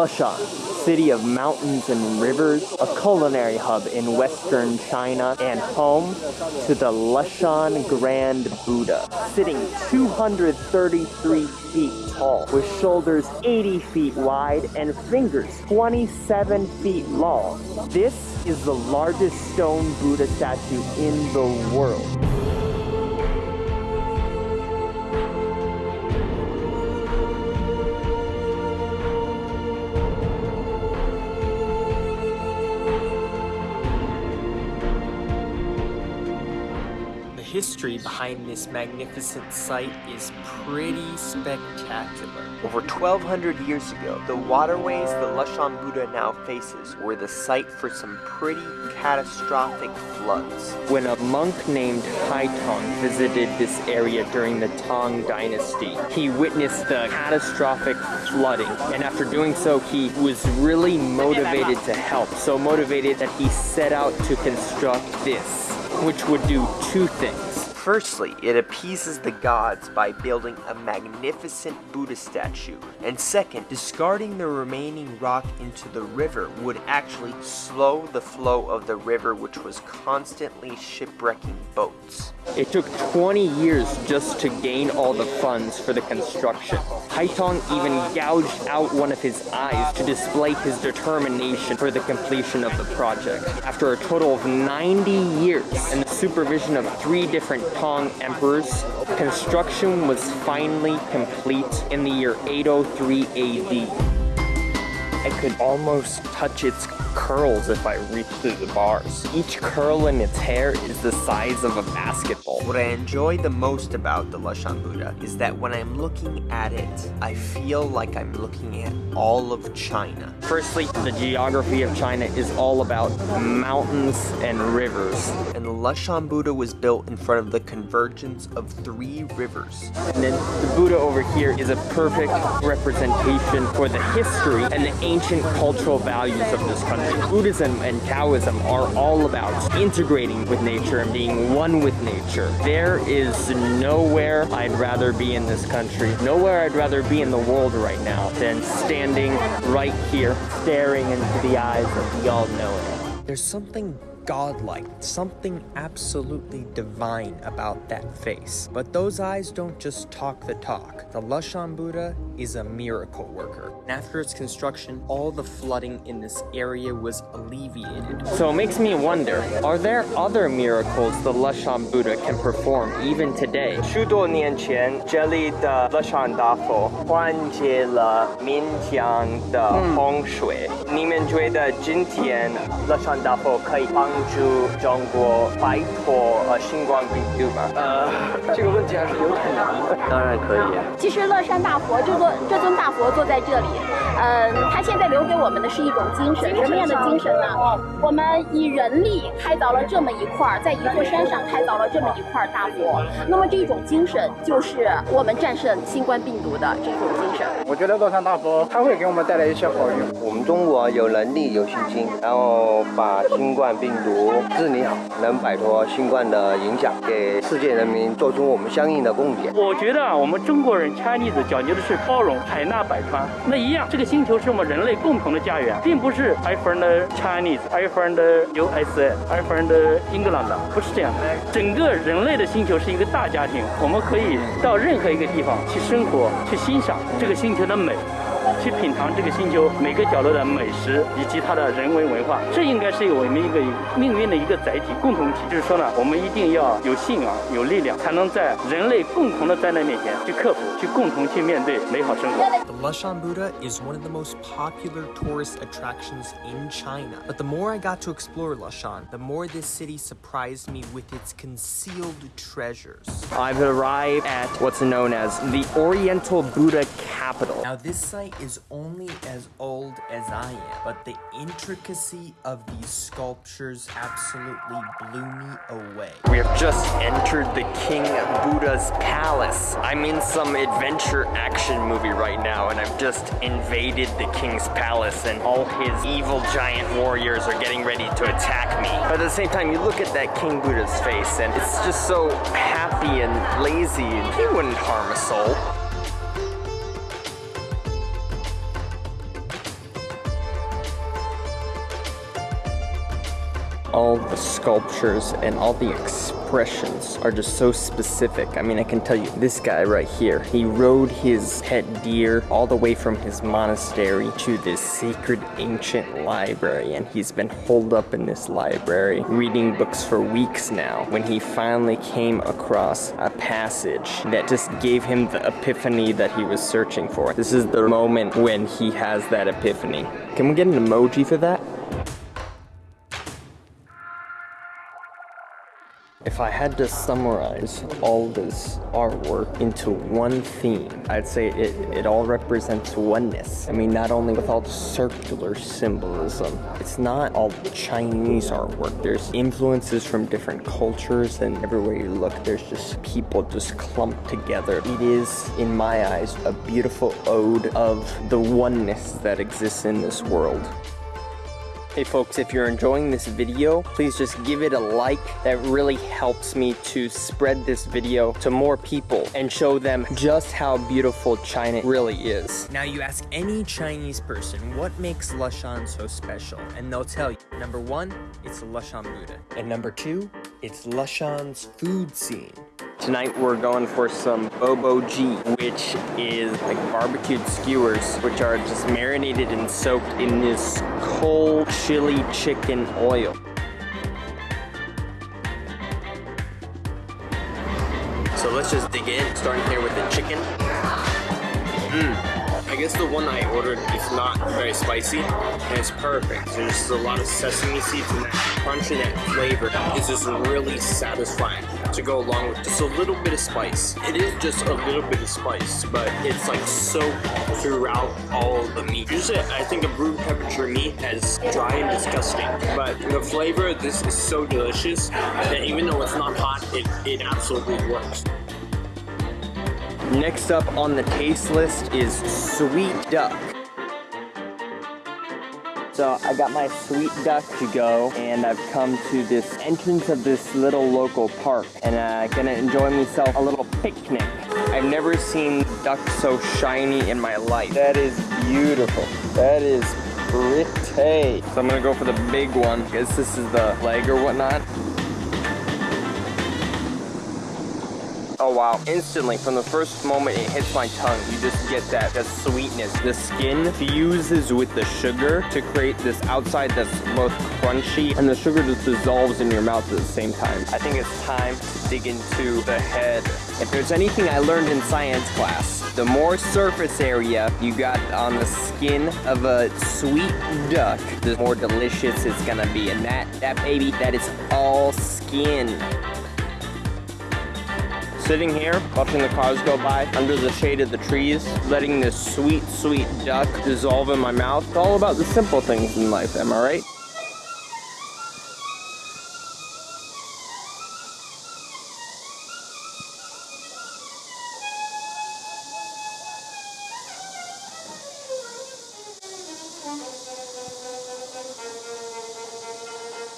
Leshan, city of mountains and rivers, a culinary hub in western China, and home to the Leshan Grand Buddha, sitting 233 feet tall, with shoulders 80 feet wide and fingers 27 feet long. This is the largest stone Buddha statue in the world. History behind this magnificent site is pretty spectacular. Over 1200 years ago, the waterways the Leshan Buddha now faces were the site for some pretty catastrophic floods. When a monk named Haitong visited this area during the Tang Dynasty, he witnessed the catastrophic flooding, and after doing so, he was really motivated to help. So motivated that he set out to construct this which would do two things. Firstly, it appeases the gods by building a magnificent Buddha statue. And second, discarding the remaining rock into the river would actually slow the flow of the river which was constantly shipwrecking boats. It took 20 years just to gain all the funds for the construction. Haitong even gouged out one of his eyes to display his determination for the completion of the project. After a total of 90 years and the supervision of three different Tang emperors, construction was finally complete in the year 803 AD. I could almost touch its curls if I reached through the bars. Each curl in its hair is the size of a basketball. What I enjoy the most about the Leshan Buddha is that when I'm looking at it, I feel like I'm looking at all of China. Firstly, the geography of China is all about mountains and rivers. And the Leshan Buddha was built in front of the convergence of three rivers. And then the Buddha over here is a perfect representation for the history and the ancient cultural values of this country. Buddhism and Taoism are all about integrating with nature and being one with nature. There is nowhere I'd rather be in this country, nowhere I'd rather be in the world right now than standing right here, staring into the eyes of the all-knowing. There's something godlike, something absolutely divine about that face. But those eyes don't just talk the talk. The Leshan Buddha is a miracle worker. And after its construction, all the flooding in this area was alleviated. So it makes me wonder, are there other miracles the Lushan Buddha can perform even today? 许多年前，这里的乐山大佛缓解了闽江的洪水。你们觉得今天乐山大佛可以帮助中国摆脱呃新冠病毒吗？呃，这个问题还是有点难的。当然可以。其实乐山大佛这 座这尊大佛坐在这里，嗯，它现在留给我们的是一种精神，什么样的精神呢？我们以人力开凿了这么一块，在一座山上开凿了这么一块大佛，那么这种精神就是我们战胜新冠病毒的这种精神。我觉得乐山大佛它会给我们带来一些好运。我们中国有能力、有信心，然后把新冠病毒。治理好，能摆脱新冠的影响，给世界人民做出我们相应的贡献。我觉得啊，我们中国人 Chinese 讲究的是包容、海纳百川。那一样，这个星球是我们人类共同的家园，并不是 I from the Chinese，I from the USA，I from the England，不是这样的。整个人类的星球是一个大家庭，我们可以到任何一个地方去生活，去欣赏这个星球特的美。去品尝这个星球每个角落的美食以及它的人文文化。这应该是我们一个命运的一个载体共同体。就是说呢，我们一定要有信仰、有力量，才能在人类共同的灾难面前去克服、去共同去面对美好生活。The Leshan Buddha is one of the most popular tourist attractions in China. But the more I got to explore Leshan, the more this city surprised me with its concealed treasures. I've arrived at what's known as the Oriental Buddha Capital. Now this site is is only as old as I am, but the intricacy of these sculptures absolutely blew me away. We have just entered the King Buddha's palace. I'm in some adventure action movie right now, and I've just invaded the king's palace, and all his evil giant warriors are getting ready to attack me. But at the same time, you look at that King Buddha's face, and it's just so happy and lazy, and he wouldn't harm a soul. All the sculptures and all the expressions are just so specific. I mean, I can tell you, this guy right here, he rode his pet deer all the way from his monastery to this sacred ancient library, and he's been holed up in this library reading books for weeks now when he finally came across a passage that just gave him the epiphany that he was searching for. This is the moment when he has that epiphany. Can we get an emoji for that? If I had to summarize all this artwork into one theme, I'd say it, it all represents oneness. I mean, not only with all the circular symbolism, it's not all Chinese artwork. There's influences from different cultures, and everywhere you look, there's just people just clumped together. It is, in my eyes, a beautiful ode of the oneness that exists in this world. Hey folks, if you're enjoying this video, please just give it a like. That really helps me to spread this video to more people and show them just how beautiful China really is. Now you ask any Chinese person, what makes Leshan so special? And they'll tell you, number one, it's the Leshan Buddha. And number two, it's Leshan's food scene. Tonight we're going for some bobo ji, which is like barbecued skewers, which are just marinated and soaked in this cold chili chicken oil. So let's just dig in, starting here with the chicken. Mmm. I guess the one I ordered is not very spicy, and it's perfect. There's a lot of sesame seeds and that crunch and that flavor is just really satisfying to go along with just a little bit of spice. It is just a little bit of spice, but it's like soaked throughout all the meat. Usually, I think a room temperature meat is dry and disgusting, but the flavor of this is so delicious that even though it's not hot, it, it absolutely works. Next up on the taste list is sweet duck. So I got my sweet duck to go and I've come to this entrance of this little local park and I'm uh, gonna enjoy myself a little picnic. I've never seen duck so shiny in my life. That is beautiful. That is pretty. So I'm gonna go for the big one. I guess this is the leg or whatnot. Oh wow, instantly from the first moment it hits my tongue, you just get that, that sweetness. The skin fuses with the sugar to create this outside that's both crunchy and the sugar just dissolves in your mouth at the same time. I think it's time to dig into the head. If there's anything I learned in science class, the more surface area you got on the skin of a sweet duck, the more delicious it's gonna be. And that, that baby, that is all skin sitting here, watching the cars go by under the shade of the trees, letting this sweet, sweet duck dissolve in my mouth. It's all about the simple things in life, am I right?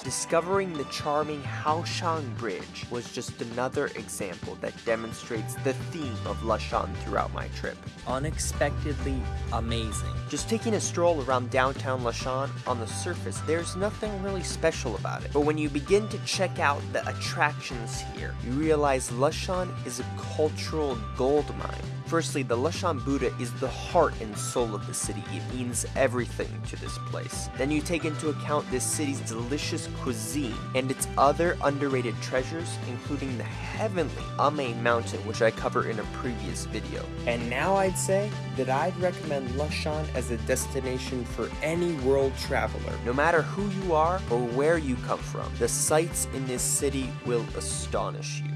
Discovering the charming Haoshang Bridge was just another example that demonstrates the theme of Leshan throughout my trip. Unexpectedly amazing. Just taking a stroll around downtown Leshan, on the surface, there's nothing really special about it. But when you begin to check out the attractions here, you realize Leshan is a cultural gold mine. Firstly, the Leshan Buddha is the heart and soul of the city. It means everything to this place. Then you take into account this city's delicious cuisine and its other underrated treasures, including the heavenly Emei Mountain, which I cover in a previous video. And now I'd say that I'd recommend Leshan as a destination for any world traveler. No matter who you are or where you come from, the sights in this city will astonish you.